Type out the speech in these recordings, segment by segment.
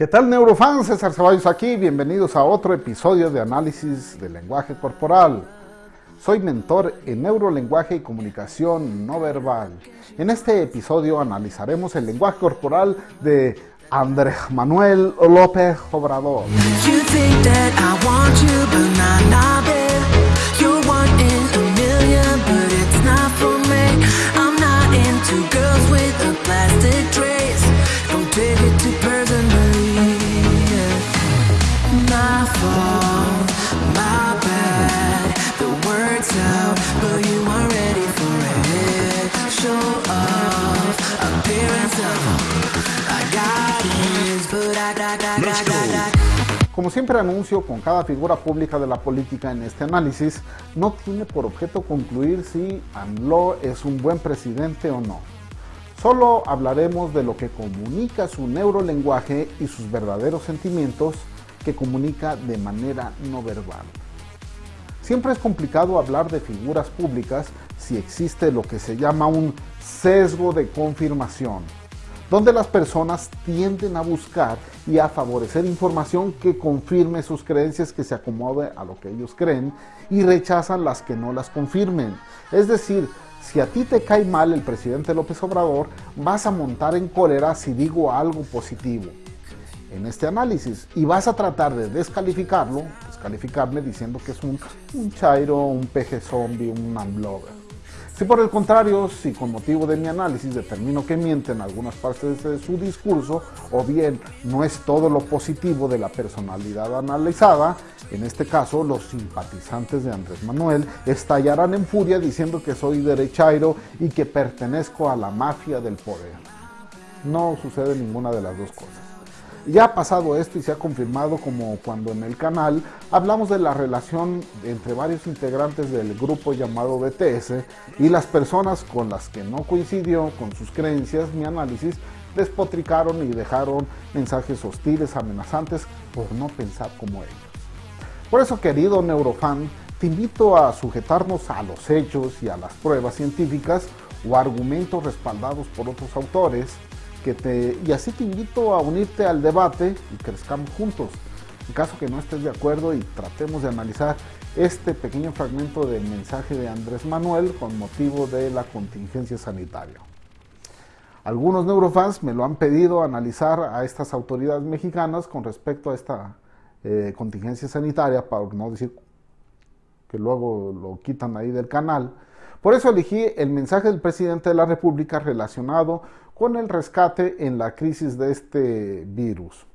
¿Qué tal neurofans? César Ceballos aquí, bienvenidos a otro episodio de análisis del lenguaje corporal. Soy mentor en neurolenguaje y comunicación no verbal. En este episodio analizaremos el lenguaje corporal de Andrés Manuel López Obrador. Como siempre anuncio, con cada figura pública de la política en este análisis, no tiene por objeto concluir si AMLO es un buen presidente o no. Solo hablaremos de lo que comunica su neurolenguaje y sus verdaderos sentimientos que comunica de manera no verbal. Siempre es complicado hablar de figuras públicas si existe lo que se llama un sesgo de confirmación donde las personas tienden a buscar y a favorecer información que confirme sus creencias, que se acomode a lo que ellos creen y rechazan las que no las confirmen. Es decir, si a ti te cae mal el presidente López Obrador, vas a montar en cólera si digo algo positivo en este análisis y vas a tratar de descalificarlo, descalificarme diciendo que es un, chairo, un peje zombie, un unblogger. Si por el contrario, si con motivo de mi análisis determino que miente en algunas partes de su discurso, o bien no es todo lo positivo de la personalidad analizada, en este caso los simpatizantes de Andrés Manuel estallarán en furia diciendo que soy derechairo y que pertenezco a la mafia del poder. No sucede ninguna de las dos cosas. Ya ha pasado esto y se ha confirmado como cuando en el canal hablamos de la relación entre varios integrantes del grupo llamado BTS y las personas con las que no coincidió con sus creencias mi análisis despotricaron y dejaron mensajes hostiles, amenazantes por no pensar como ellos. Por eso querido neurofan, te invito a sujetarnos a los hechos y a las pruebas científicas o argumentos respaldados por otros autores y así te invito a unirte al debate y crezcamos juntos. En caso que no estés de acuerdo y tratemos de analizar este pequeño fragmento del mensaje de Andrés Manuel con motivo de la contingencia sanitaria. Algunos neurofans me lo han pedido analizar a estas autoridades mexicanas con respecto a esta eh, contingencia sanitaria, para no decir que luego lo quitan ahí del canal. Por eso elegí el mensaje del presidente de la República relacionado con el rescate en la crisis de este virus,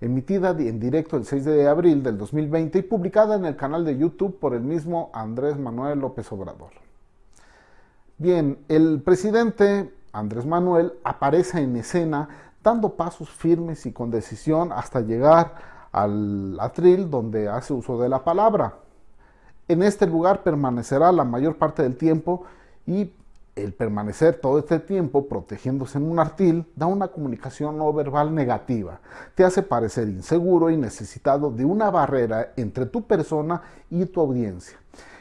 emitida en directo el 6 de abril del 2020 y publicada en el canal de YouTube por el mismo Andrés Manuel López Obrador. Bien, el presidente Andrés Manuel aparece en escena dando pasos firmes y con decisión hasta llegar al atril donde hace uso de la palabra. En este lugar permanecerá la mayor parte del tiempo y el permanecer todo este tiempo protegiéndose en un artil da una comunicación no verbal negativa. Te hace parecer inseguro y necesitado de una barrera entre tu persona y tu audiencia.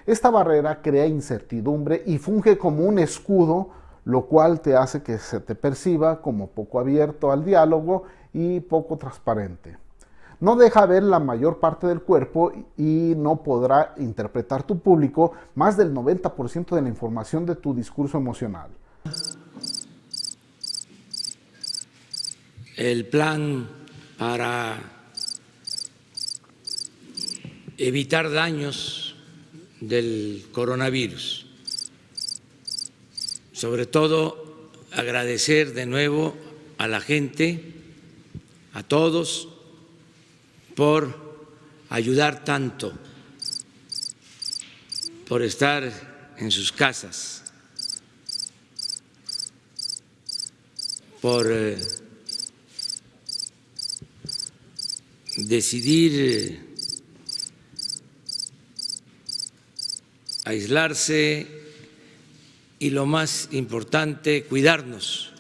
Esta barrera crea incertidumbre y funge como un escudo, lo cual te hace que se te perciba como poco abierto al diálogo y poco transparente no deja ver la mayor parte del cuerpo y no podrá interpretar tu público más del 90% de la información de tu discurso emocional. El plan para evitar daños del coronavirus. Sobre todo agradecer de nuevo a la gente, a todos por ayudar tanto, por estar en sus casas, por eh, decidir eh, aislarse y lo más importante, cuidarnos.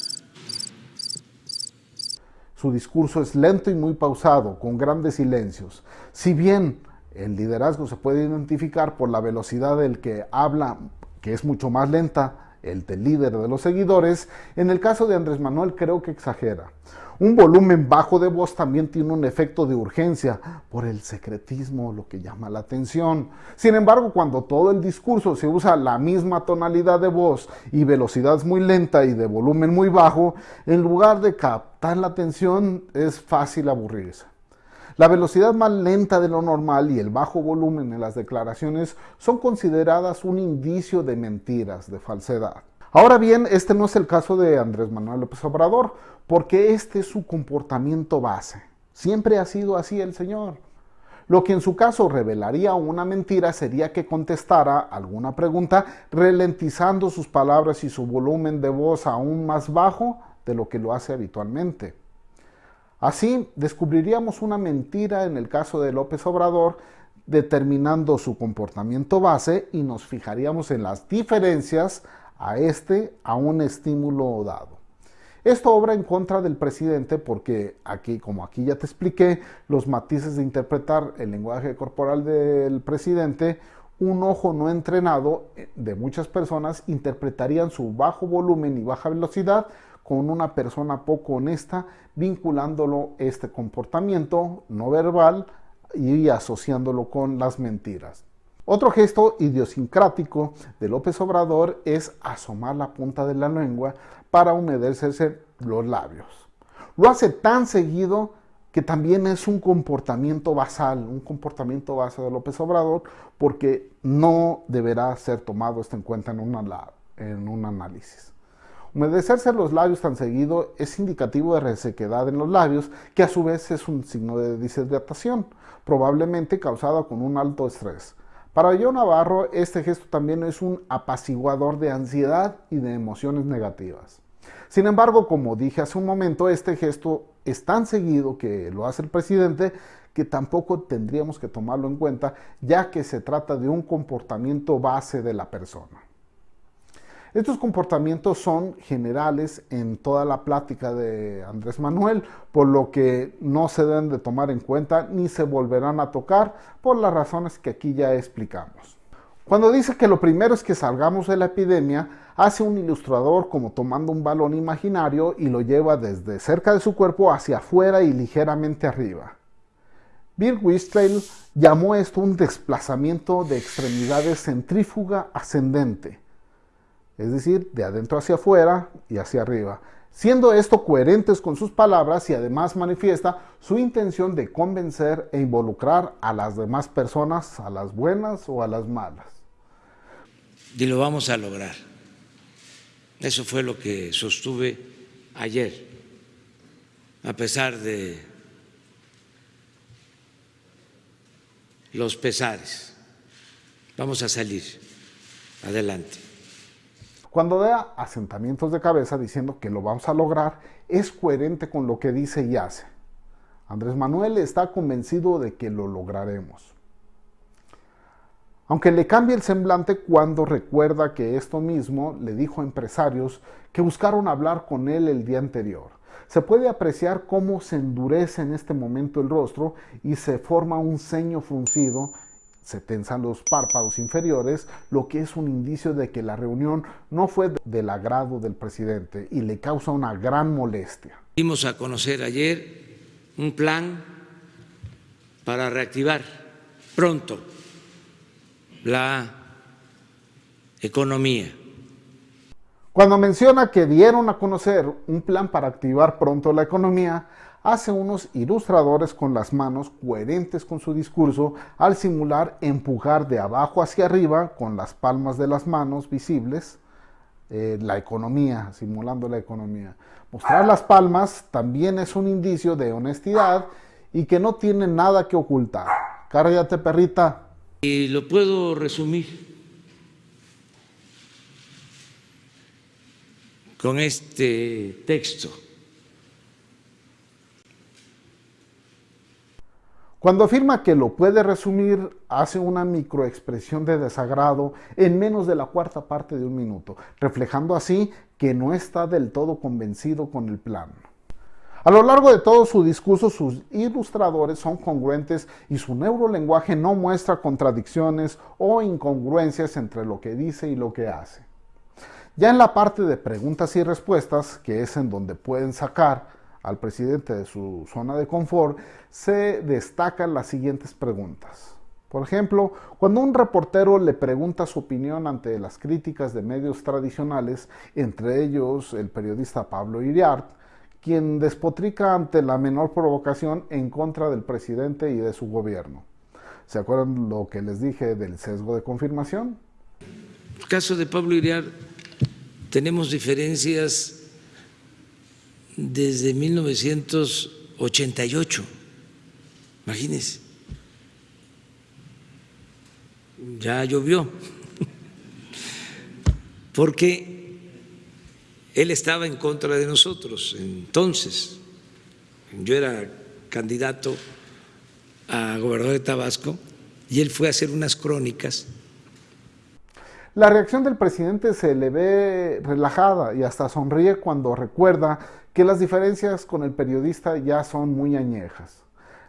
Su discurso es lento y muy pausado, con grandes silencios. Si bien el liderazgo se puede identificar por la velocidad del que habla, que es mucho más lenta, el del líder de los seguidores, en el caso de Andrés Manuel creo que exagera. Un volumen bajo de voz también tiene un efecto de urgencia por el secretismo, lo que llama la atención. Sin embargo, cuando todo el discurso se usa la misma tonalidad de voz y velocidad muy lenta y de volumen muy bajo, en lugar de captar la atención es fácil aburrirse. La velocidad más lenta de lo normal y el bajo volumen en las declaraciones son consideradas un indicio de mentiras, de falsedad. Ahora bien, este no es el caso de Andrés Manuel López Obrador, porque este es su comportamiento base. Siempre ha sido así el señor. Lo que en su caso revelaría una mentira sería que contestara alguna pregunta ralentizando sus palabras y su volumen de voz aún más bajo de lo que lo hace habitualmente. Así descubriríamos una mentira en el caso de López Obrador determinando su comportamiento base y nos fijaríamos en las diferencias a este a un estímulo dado. Esto obra en contra del presidente porque aquí, como aquí ya te expliqué, los matices de interpretar el lenguaje corporal del presidente, un ojo no entrenado eh, de muchas personas interpretarían su bajo volumen y baja velocidad con una persona poco honesta, vinculándolo este comportamiento no verbal y asociándolo con las mentiras. Otro gesto idiosincrático de López Obrador es asomar la punta de la lengua para humedecerse los labios. Lo hace tan seguido que también es un comportamiento basal, un comportamiento base de López Obrador, porque no deberá ser tomado esto en cuenta en, en un análisis. Humedecerse los labios tan seguido es indicativo de resequedad en los labios, que a su vez es un signo de deshidratación, probablemente causada con un alto estrés. Para yo Navarro, este gesto también es un apaciguador de ansiedad y de emociones negativas. Sin embargo, como dije hace un momento, este gesto es tan seguido que lo hace el presidente que tampoco tendríamos que tomarlo en cuenta, ya que se trata de un comportamiento base de la persona. Estos comportamientos son generales en toda la plática de Andrés Manuel, por lo que no se deben de tomar en cuenta ni se volverán a tocar por las razones que aquí ya explicamos. Cuando dice que lo primero es que salgamos de la epidemia, hace un ilustrador como tomando un balón imaginario y lo lleva desde cerca de su cuerpo hacia afuera y ligeramente arriba. Bill Wistrell llamó esto un desplazamiento de extremidades centrífuga ascendente es decir, de adentro hacia afuera y hacia arriba, siendo esto coherentes con sus palabras y además manifiesta su intención de convencer e involucrar a las demás personas, a las buenas o a las malas. Y lo vamos a lograr. Eso fue lo que sostuve ayer, a pesar de los pesares. Vamos a salir adelante. Cuando da asentamientos de cabeza diciendo que lo vamos a lograr, es coherente con lo que dice y hace. Andrés Manuel está convencido de que lo lograremos. Aunque le cambie el semblante cuando recuerda que esto mismo le dijo a empresarios que buscaron hablar con él el día anterior. Se puede apreciar cómo se endurece en este momento el rostro y se forma un ceño fruncido se tensan los párpados inferiores, lo que es un indicio de que la reunión no fue del agrado del presidente y le causa una gran molestia. Dimos a conocer ayer un plan para reactivar pronto la economía. Cuando menciona que dieron a conocer un plan para activar pronto la economía, hace unos ilustradores con las manos coherentes con su discurso al simular empujar de abajo hacia arriba con las palmas de las manos visibles eh, la economía, simulando la economía. Mostrar las palmas también es un indicio de honestidad y que no tiene nada que ocultar. Cárgate, perrita. Y lo puedo resumir con este texto. Cuando afirma que lo puede resumir, hace una microexpresión de desagrado en menos de la cuarta parte de un minuto, reflejando así que no está del todo convencido con el plan. A lo largo de todo su discurso, sus ilustradores son congruentes y su neurolenguaje no muestra contradicciones o incongruencias entre lo que dice y lo que hace. Ya en la parte de preguntas y respuestas, que es en donde pueden sacar al presidente de su zona de confort, se destacan las siguientes preguntas. Por ejemplo, cuando un reportero le pregunta su opinión ante las críticas de medios tradicionales, entre ellos el periodista Pablo Iriart, quien despotrica ante la menor provocación en contra del presidente y de su gobierno. ¿Se acuerdan lo que les dije del sesgo de confirmación? Caso de Pablo Iriart tenemos diferencias desde 1988. Imagínense. Ya llovió. Porque él estaba en contra de nosotros entonces. Yo era candidato a gobernador de Tabasco y él fue a hacer unas crónicas la reacción del presidente se le ve relajada y hasta sonríe cuando recuerda que las diferencias con el periodista ya son muy añejas.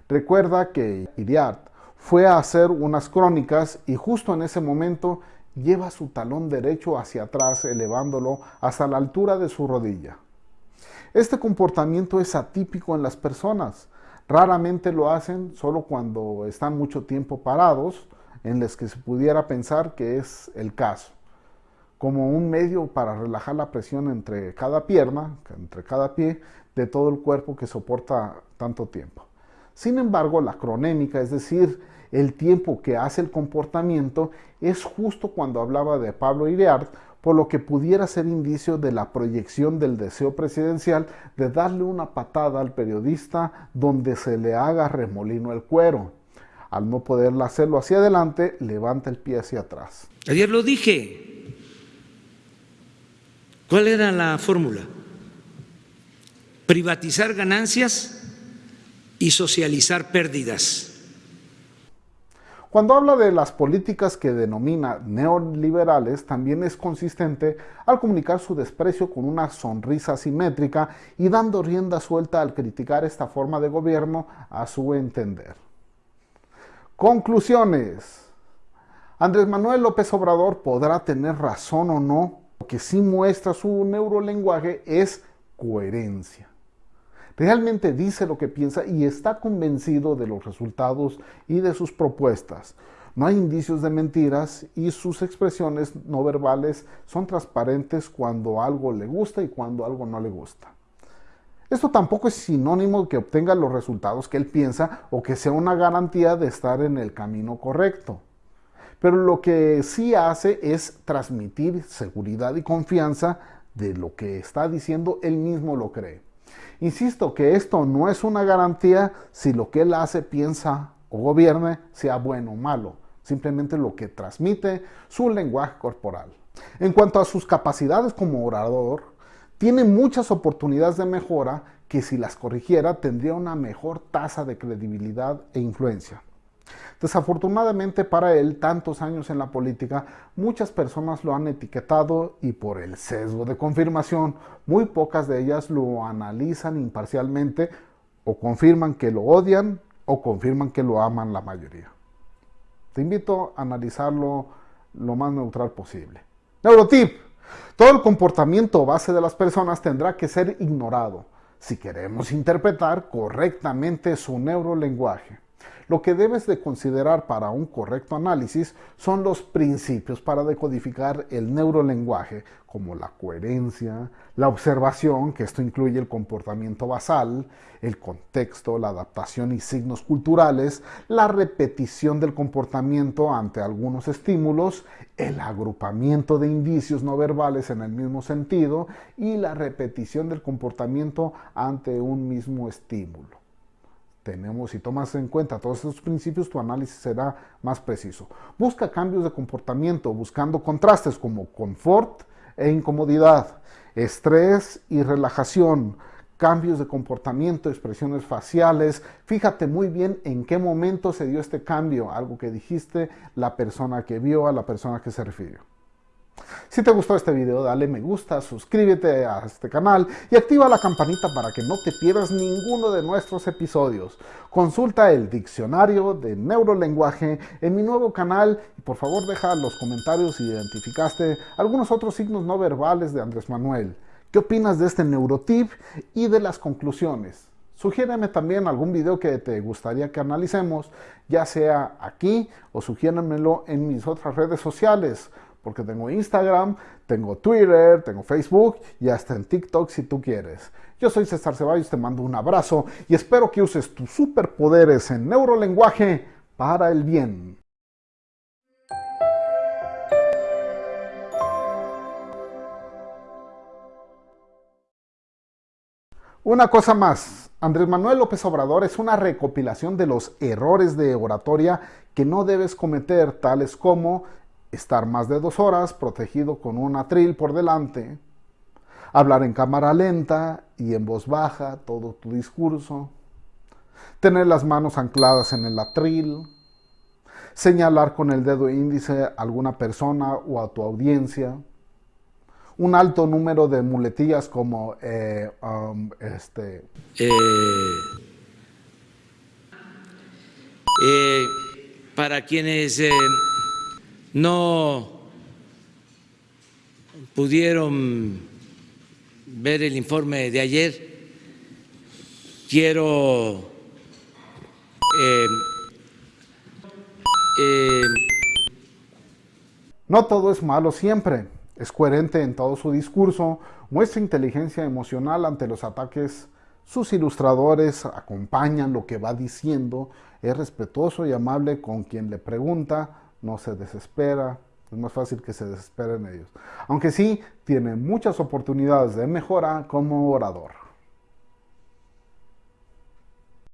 Recuerda que Iriart fue a hacer unas crónicas y justo en ese momento lleva su talón derecho hacia atrás elevándolo hasta la altura de su rodilla. Este comportamiento es atípico en las personas. Raramente lo hacen solo cuando están mucho tiempo parados en las que se pudiera pensar que es el caso, como un medio para relajar la presión entre cada pierna, entre cada pie, de todo el cuerpo que soporta tanto tiempo. Sin embargo, la cronémica, es decir, el tiempo que hace el comportamiento, es justo cuando hablaba de Pablo Iriart, por lo que pudiera ser indicio de la proyección del deseo presidencial de darle una patada al periodista donde se le haga remolino el cuero. Al no poder hacerlo hacia adelante, levanta el pie hacia atrás. Ayer lo dije. ¿Cuál era la fórmula? Privatizar ganancias y socializar pérdidas. Cuando habla de las políticas que denomina neoliberales, también es consistente al comunicar su desprecio con una sonrisa simétrica y dando rienda suelta al criticar esta forma de gobierno a su entender. Conclusiones. Andrés Manuel López Obrador podrá tener razón o no, lo que sí muestra su neurolenguaje es coherencia. Realmente dice lo que piensa y está convencido de los resultados y de sus propuestas. No hay indicios de mentiras y sus expresiones no verbales son transparentes cuando algo le gusta y cuando algo no le gusta. Esto tampoco es sinónimo de que obtenga los resultados que él piensa o que sea una garantía de estar en el camino correcto. Pero lo que sí hace es transmitir seguridad y confianza de lo que está diciendo, él mismo lo cree. Insisto que esto no es una garantía si lo que él hace, piensa o gobierne sea bueno o malo, simplemente lo que transmite su lenguaje corporal. En cuanto a sus capacidades como orador, tiene muchas oportunidades de mejora que si las corrigiera tendría una mejor tasa de credibilidad e influencia. Desafortunadamente para él, tantos años en la política, muchas personas lo han etiquetado y por el sesgo de confirmación, muy pocas de ellas lo analizan imparcialmente o confirman que lo odian o confirman que lo aman la mayoría. Te invito a analizarlo lo más neutral posible. Neurotip. Todo el comportamiento base de las personas tendrá que ser ignorado si queremos interpretar correctamente su neurolenguaje. Lo que debes de considerar para un correcto análisis son los principios para decodificar el neurolenguaje, como la coherencia, la observación, que esto incluye el comportamiento basal, el contexto, la adaptación y signos culturales, la repetición del comportamiento ante algunos estímulos, el agrupamiento de indicios no verbales en el mismo sentido y la repetición del comportamiento ante un mismo estímulo tenemos, si tomas en cuenta todos estos principios, tu análisis será más preciso. Busca cambios de comportamiento, buscando contrastes como confort e incomodidad, estrés y relajación, cambios de comportamiento, expresiones faciales. Fíjate muy bien en qué momento se dio este cambio, algo que dijiste, la persona que vio, a la persona que se refirió. Si te gustó este video, dale me gusta, suscríbete a este canal y activa la campanita para que no te pierdas ninguno de nuestros episodios. Consulta el diccionario de neurolenguaje en mi nuevo canal y por favor deja los comentarios si identificaste algunos otros signos no verbales de Andrés Manuel. ¿Qué opinas de este neurotip y de las conclusiones? Sugiéreme también algún video que te gustaría que analicemos, ya sea aquí o sugiéranmelo en mis otras redes sociales porque tengo Instagram, tengo Twitter, tengo Facebook y hasta en TikTok si tú quieres. Yo soy César Ceballos, te mando un abrazo y espero que uses tus superpoderes en neurolenguaje para el bien. Una cosa más, Andrés Manuel López Obrador es una recopilación de los errores de oratoria que no debes cometer, tales como estar más de dos horas protegido con un atril por delante, hablar en cámara lenta y en voz baja todo tu discurso, tener las manos ancladas en el atril, señalar con el dedo índice a alguna persona o a tu audiencia, un alto número de muletillas como eh, um, este... Eh, eh, para quienes no pudieron ver el informe de ayer, quiero eh, eh, no todo es malo siempre. Es coherente en todo su discurso, muestra inteligencia emocional ante los ataques. Sus ilustradores acompañan lo que va diciendo, es respetuoso y amable con quien le pregunta, no se desespera, es más fácil que se desesperen ellos. Aunque sí, tiene muchas oportunidades de mejora como orador.